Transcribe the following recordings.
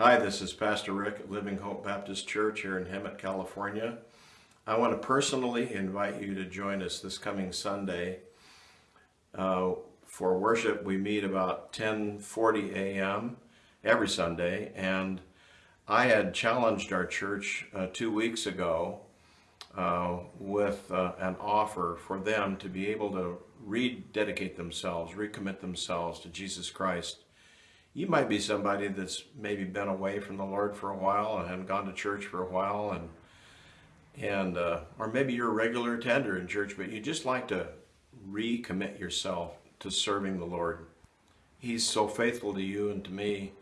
Hi, this is Pastor Rick at Living Hope Baptist Church here in Hemet, California. I want to personally invite you to join us this coming Sunday. Uh, for worship, we meet about 10:40 a.m. every Sunday, and I had challenged our church uh, two weeks ago uh, with uh, an offer for them to be able to rededicate themselves, recommit themselves to Jesus Christ. You might be somebody that's maybe been away from the Lord for a while and gone to church for a while, and and uh, or maybe you're a regular attender in church, but you just like to recommit yourself to serving the Lord. He's so faithful to you and to me.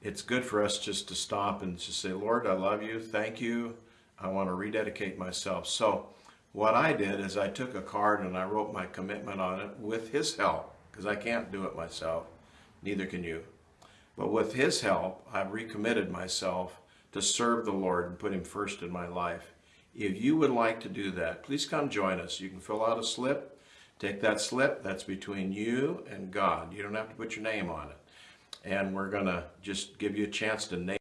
It's good for us just to stop and just say, Lord, I love you. Thank you. I want to rededicate myself. So what I did is I took a card and I wrote my commitment on it with his help because I can't do it myself. Neither can you. But with his help, I've recommitted myself to serve the Lord and put him first in my life. If you would like to do that, please come join us. You can fill out a slip. Take that slip. That's between you and God. You don't have to put your name on it. And we're going to just give you a chance to name